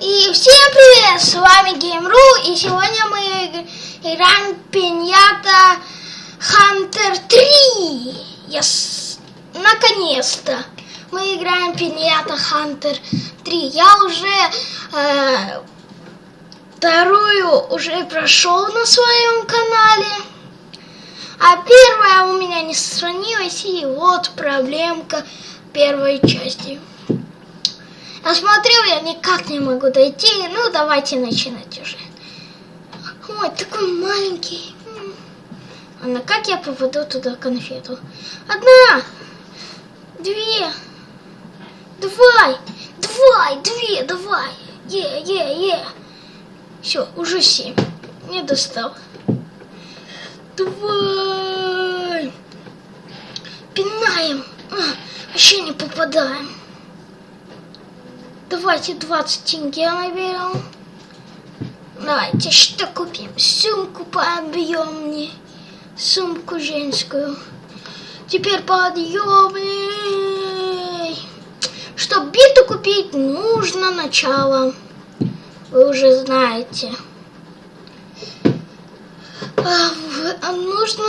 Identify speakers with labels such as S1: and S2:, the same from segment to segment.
S1: И всем привет, с вами Game.ru, и сегодня мы играем Пиньята Хантер 3. Yes. Наконец-то мы играем Пиньята Хантер 3. Я уже э, вторую уже прошел на своем канале. А первая у меня не сохранилась, и вот проблемка первой части. Я смотрю, я никак не могу дойти. Ну, давайте начинать уже. Ой, такой маленький. Анна, как я попаду туда конфету? Одна, две, давай, давай, две, давай. Е, е, е. Все, уже семь. Не достал. Давай. Пинаем. А, вообще не попадаем. Давайте 20 тенге наберем. Давайте что купим? Сумку пообъемнее. Сумку женскую. Теперь подъемней. Чтобы биту купить, нужно начало. Вы уже знаете. А, а нужно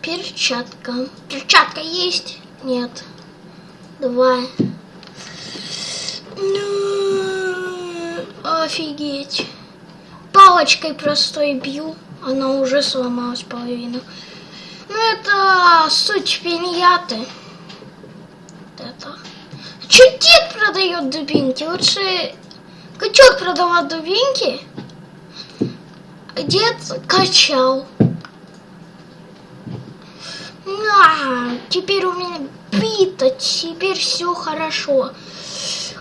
S1: перчатка. Перчатка есть? Нет. Давай. Ну, офигеть. Палочкой простой бью, она уже сломалась половина. Ну, это суть пиньяты. Это. Че дед продает дубинки? Лучше качок продавать дубинки. Дед качал. А, теперь у меня бита, теперь все хорошо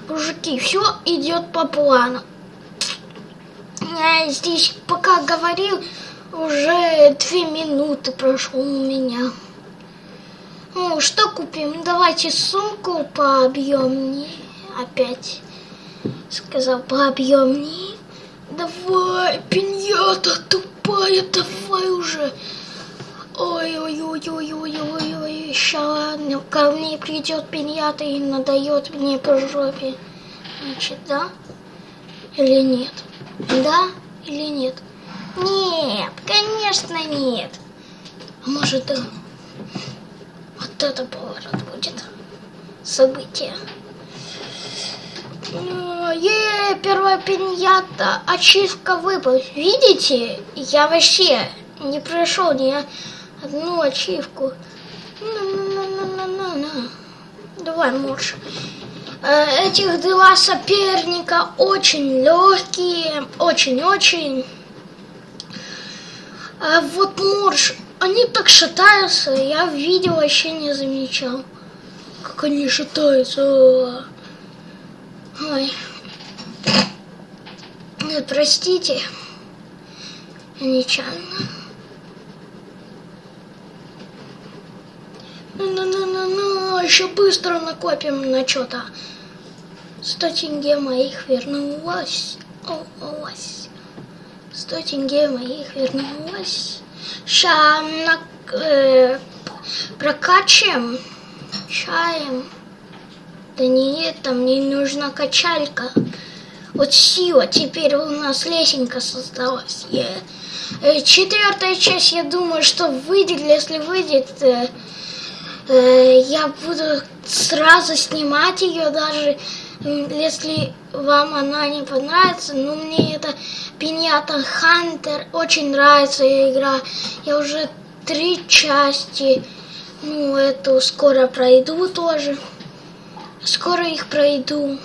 S1: мужики, все идет по плану. Я здесь пока говорил, уже две минуты прошло у меня. Ну, что купим? Давайте сумку пообъемнее. Опять сказал пообъемнее. Давай, пиньята тупая, давай уже. Ой-ой-ой-ой-ой-ой-ой, сейчас ко мне придет пиньята и надает мне по жопе. Значит, да или нет? Да или нет? Нет, конечно нет. А может, да? Вот это поворот будет. Событие. Е, первая пиньята, ачивка выпал. Видите, я вообще не прошел ни одну ачивку. На-на-на-на-на-на. Давай, муж. Э, этих два соперника очень легкие, очень-очень. А вот Морж, они так шатаются, я в видео вообще не замечал, как они шатаются. Ой. Простите, нечаянно. Ну-ну-ну-ну, еще быстро накопим на что-то. Сто тенге моих вернулось. О, ось. Сто тенге моих вернулось. Сейчас на, э, прокачаем чаем. Да нет, там мне нужна качалька. Вот сила, теперь у нас лесенка создалась. Э, четвертая часть, я думаю, что выйдет, если выйдет, э, я буду сразу снимать ее даже если вам она не понравится, ну мне это Пиньята Хантер очень нравится игра. Я уже три части, ну эту скоро пройду тоже. Скоро их пройду.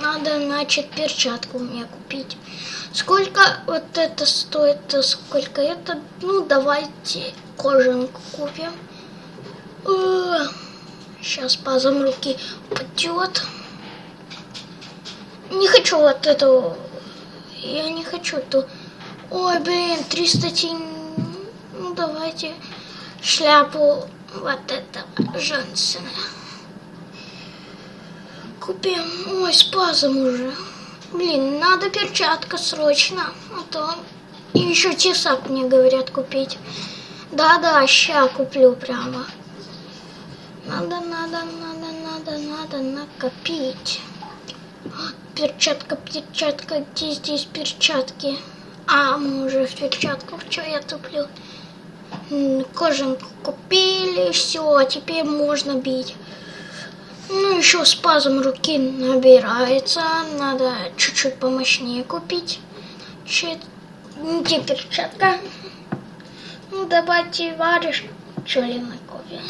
S1: Надо, значит, перчатку мне купить. Сколько вот это стоит, сколько это? Ну, давайте кожанку купим. Сейчас пазом руки упадет не хочу вот эту... Я не хочу эту... Ой, блин, 300 тень... Ну, давайте шляпу вот этого Жансена. Купим. Ой, спазом уже. Блин, надо перчатка срочно. А то... И еще тесак мне говорят купить. Да-да, ща куплю прямо. Надо, надо, надо, надо, надо накопить. перчатка, перчатка, где здесь перчатки? А, мы уже в перчатках, что я туплю? Кожанку купили, все, теперь можно бить. Ну, еще спазм руки набирается, надо чуть-чуть помощнее купить. Чуть... Где перчатка? Ну, давайте варишь пчелиной кофе.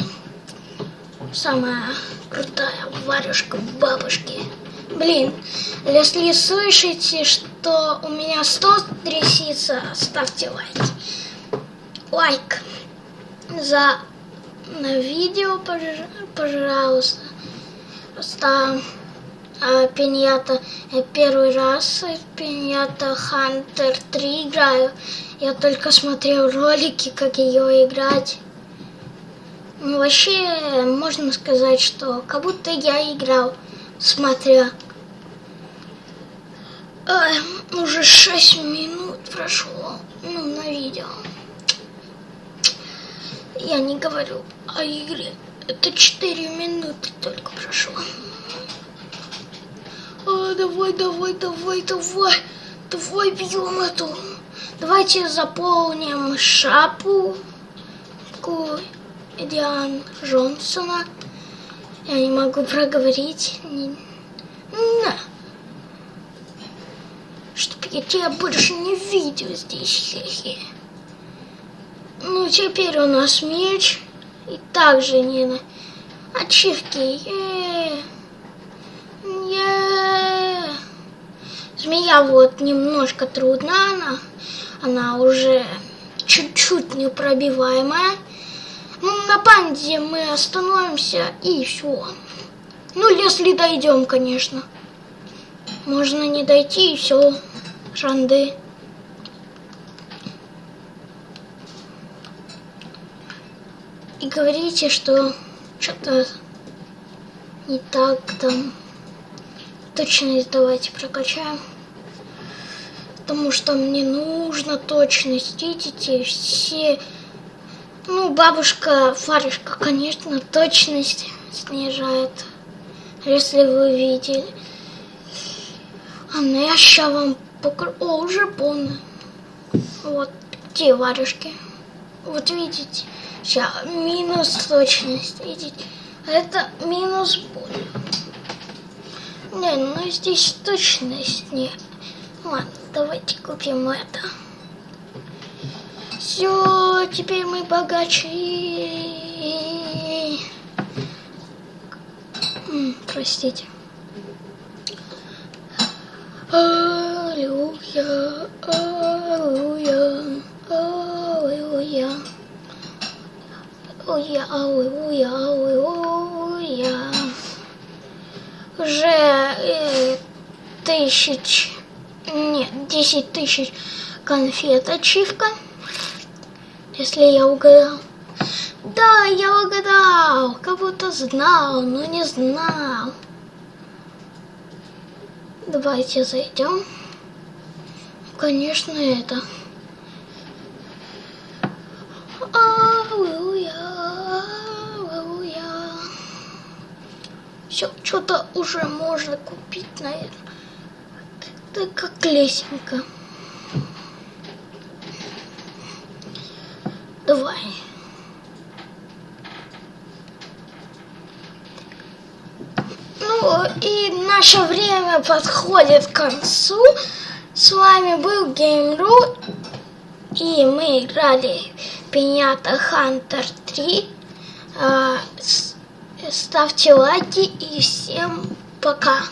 S1: Самая крутая варежка бабушки. Блин, если слышите, что у меня стол трясится, ставьте лайк. Лайк за на видео, пожалуйста. Просто а, Пиньята первый раз в Пиньята Хантер 3 играю. Я только смотрел ролики, как ее играть. Ну, вообще, можно сказать, что как будто я играл, смотря. Ой, уже 6 минут прошло, ну, на видео. Я не говорю о игре. Это 4 минуты только прошло. А, давай, давай, давай, давай. Давай бьем эту. Давайте заполним шапу. Диан Джонсона. Я не могу проговорить. На. Чтоб я тебя больше не видел здесь. Ну, теперь у нас меч. И также не на ачивки. -е. Змея вот немножко трудна, она, она уже чуть-чуть непробиваемая. На панде мы остановимся и все. Ну, если дойдем, конечно. Можно не дойти и все. Шанды. И говорите, что что-то не так там. Точность давайте прокачаем. Потому что мне нужно точность. Видите, все ну, бабушка Фаришка, конечно, точность снижает, если вы видели. А ну я сейчас вам покажу. О, уже полно. Вот те варежки. Вот видите, сейчас минус точность, видите. Это минус боль. Не, ну здесь точность не. Ладно, давайте купим это. Все, теперь мы богаче. Простите. Аллилуйя, аллилуйя, аллилуйя. Аллилуйя, аллилуйя, аллилуйя. Уже э, тысяч, нет, десять тысяч конфет ачивка если я угадал. Да, я угадал, как будто знал, но не знал. Давайте зайдем. Конечно, это. Все, что-то уже можно купить, наверное. Это как лесенка. Давай. Ну и наше время подходит к концу. С вами был GameRoot. И мы играли Пинята Хантер 3. Ставьте лайки и всем пока.